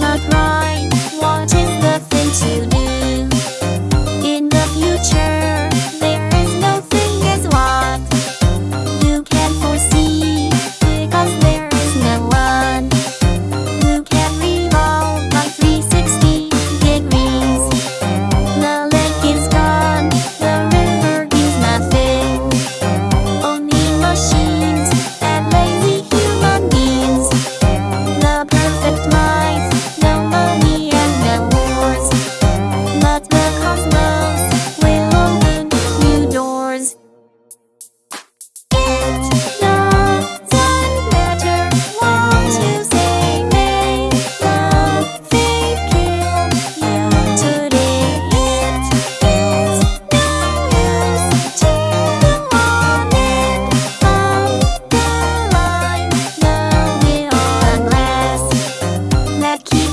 not